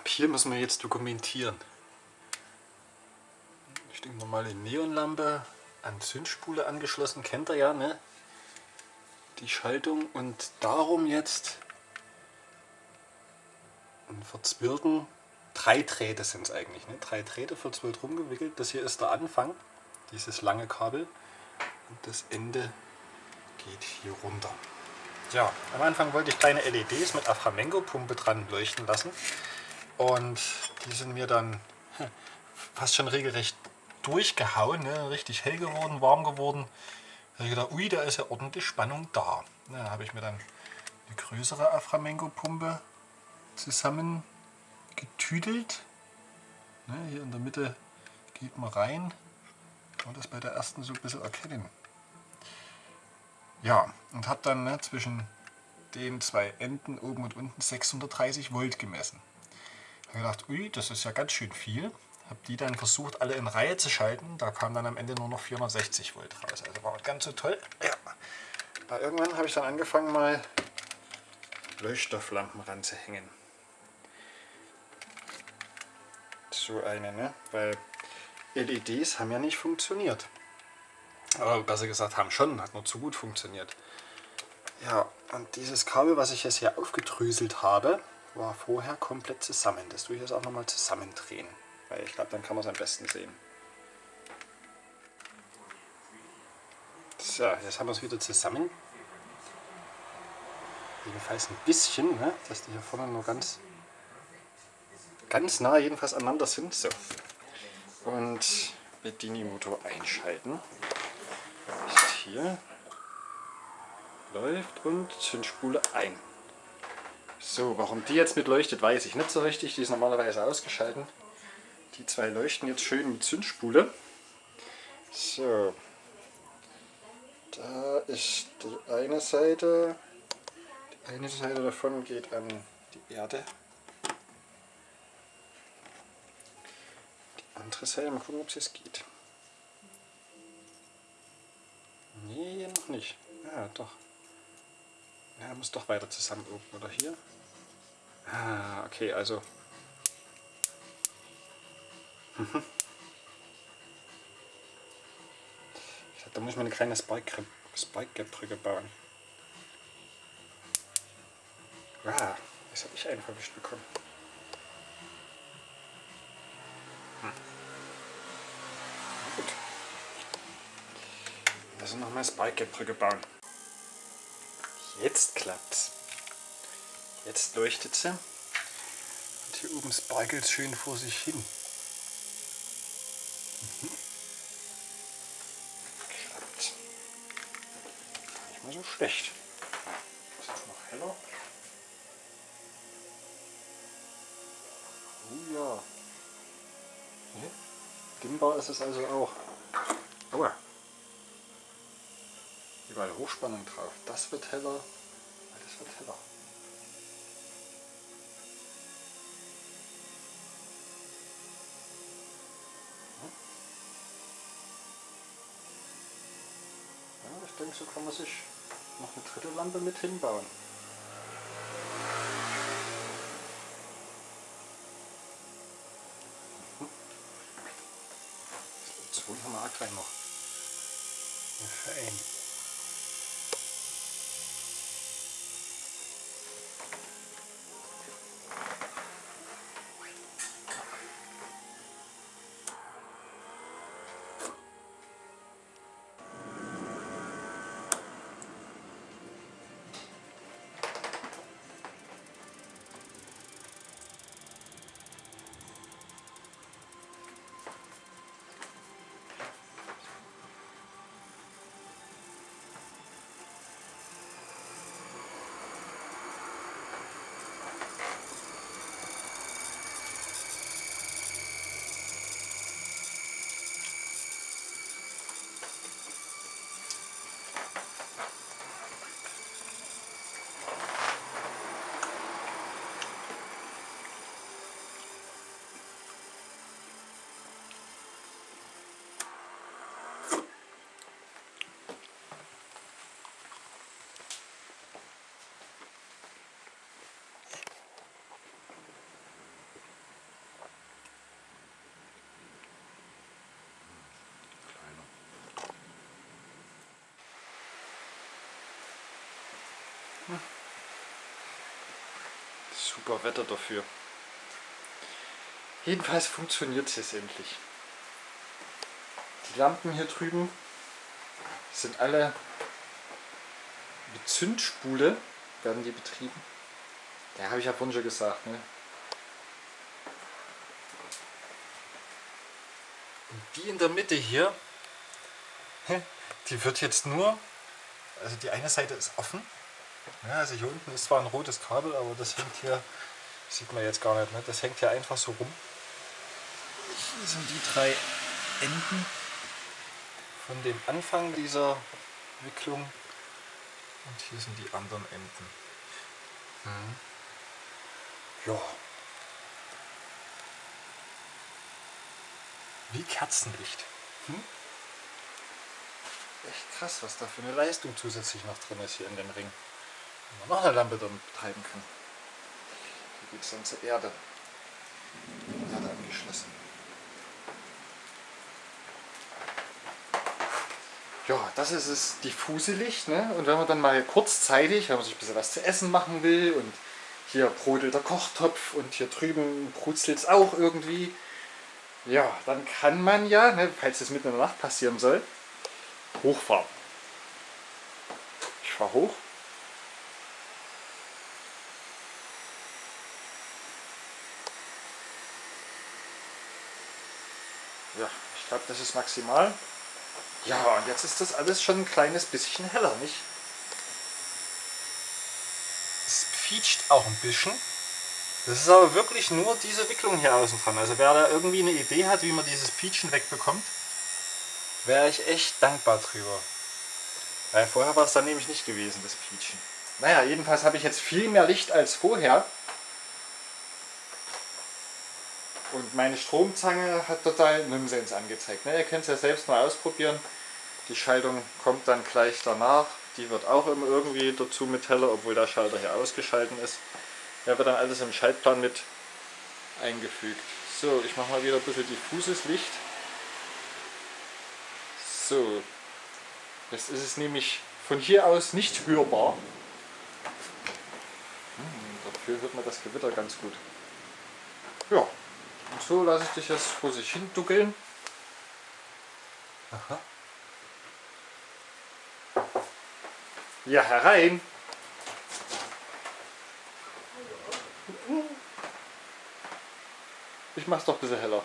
ab hier müssen wir jetzt dokumentieren. Ich denke normale Neonlampe an Zündspule angeschlossen, kennt ihr ja, ne? Die Schaltung und darum jetzt einen verzwirrten, drei Drähte sind es eigentlich, ne? drei Drähte verzwirrt rumgewickelt. Das hier ist der Anfang, dieses lange Kabel und das Ende geht hier runter. Ja, am Anfang wollte ich kleine LEDs mit Aframengo-Pumpe dran leuchten lassen und die sind mir dann fast schon regelrecht durchgehauen, ne? richtig hell geworden, warm geworden. Da habe ich gedacht, ui, da ist ja ordentlich Spannung da. Da habe ich mir dann eine größere Aframengo-Pumpe zusammen getüdelt. Ne, hier in der Mitte geht man rein. Kann man das bei der ersten so ein bisschen erkennen. Ja, und habe dann ne, zwischen den zwei Enden oben und unten 630 Volt gemessen. Habe gedacht, ui, das ist ja ganz schön viel. Habe die dann versucht, alle in Reihe zu schalten. Da kam dann am Ende nur noch 460 Volt raus. Also war ganz so toll. Ja. Aber irgendwann habe ich dann angefangen, mal Leuchtstofflampen ranzuhängen. So eine, ne? Weil LEDs haben ja nicht funktioniert. Aber besser gesagt, haben schon, hat nur zu gut funktioniert. Ja, und dieses Kabel, was ich jetzt hier aufgedröselt habe, war vorher komplett zusammen. Das tue ich jetzt auch nochmal zusammendrehen. Weil ich glaube, dann kann man es am besten sehen. So, jetzt haben wir es wieder zusammen. Jedenfalls ein bisschen, ne? dass die hier vorne nur ganz, ganz nah jedenfalls aneinander sind. So. Und Bedini-Motor einschalten. Ist hier. Läuft und Zündspule ein. So, warum die jetzt mit leuchtet, weiß ich nicht so richtig. Die ist normalerweise ausgeschaltet. Die zwei leuchten jetzt schön mit Zündspule. So, da ist die eine Seite. Die eine Seite davon geht an die Erde. Die andere Seite, mal gucken, ob es jetzt geht. Nee, noch nicht. Ja, doch. Ja, muss doch weiter zusammen oben, oder hier? Ah, okay, also. Mhm. Da muss man eine kleine Spike-Gap-Brücke bauen. Ah, das habe ich einen verwischt bekommen. Hm. Gut. Also nochmal Spike-Gap-Brücke bauen. Jetzt klappt's. Jetzt leuchtet sie. Und hier oben sparkelt schön vor sich hin. Mhm. mal so schlecht. Ist jetzt noch heller? Oh ja. Nee. Dimmbar ist es also auch. Aua. Überall Hochspannung drauf. Das wird heller. Das wird heller. ich denke, so kann man sich noch eine dritte Lampe mit hinbauen. Das haben wir auch gleich noch. Für Super Wetter dafür. Jedenfalls funktioniert es jetzt endlich. Die Lampen hier drüben sind alle mit Zündspule werden die betrieben. Ja, habe ich ja vorhin schon gesagt. Ne? Und die in der Mitte hier, die wird jetzt nur, also die eine Seite ist offen. Ja, also hier unten ist zwar ein rotes Kabel, aber das hängt hier, sieht man jetzt gar nicht, ne? das hängt hier einfach so rum. Hier sind die drei Enden von dem Anfang dieser Wicklung und hier sind die anderen Enden. Mhm. Ja. Wie Kerzenlicht. Hm? Echt krass, was da für eine Leistung zusätzlich noch drin ist hier in dem Ring. Man noch eine Lampe damit betreiben kann. Hier geht es dann zur Erde. Erde angeschlossen. Ja, das ist das diffuse Licht. Ne? Und wenn man dann mal kurzzeitig, wenn man sich ein bisschen was zu essen machen will und hier brodelt der Kochtopf und hier drüben brutzelt es auch irgendwie, ja, dann kann man ja, ne, falls es mitten in der Nacht passieren soll, hochfahren. Ich fahre hoch. Ja, ich glaube, das ist maximal. Ja, und jetzt ist das alles schon ein kleines bisschen heller, nicht? Es quietscht auch ein bisschen. Das ist aber wirklich nur diese Wicklung hier außen dran. Also wer da irgendwie eine Idee hat, wie man dieses Pietschen wegbekommt, wäre ich echt dankbar drüber. Weil vorher war es dann nämlich nicht gewesen, das Pietschen. Naja, jedenfalls habe ich jetzt viel mehr Licht als vorher. Und meine Stromzange hat total Nonsens angezeigt. Ne? Ihr könnt es ja selbst mal ausprobieren. Die Schaltung kommt dann gleich danach. Die wird auch immer irgendwie dazu mit heller, obwohl der Schalter hier ausgeschalten ist. Der wird dann alles im Schaltplan mit eingefügt. So, ich mache mal wieder ein bisschen diffuses Licht. So, jetzt ist es nämlich von hier aus nicht hörbar. Hm, dafür hört man das Gewitter ganz gut. Ja, und so lasse ich dich jetzt vor sich hin duckeln. Aha. Ja, herein! Ich mach's doch ein bisschen heller.